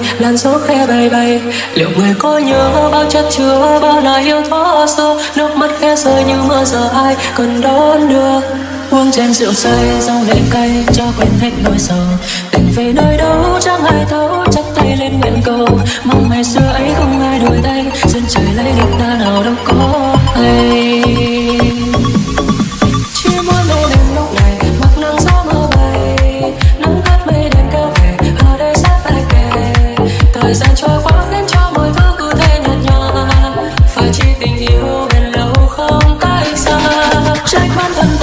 mùa làn gió khe bay bay. Liệu người có nhớ bao chất chứa, bao là yêu thó xưa? Nước mắt khẽ rơi như mưa giờ ai cần đón đưa? Uống chén rượu say, rau lệ cay, cho quên hết nỗi sầu tình về nơi đâu, chẳng ai thấu, chắc tay lên nguyện cầu. Mong ngày xưa ấy tình yêu bền lâu không cách xa. Trách bản thân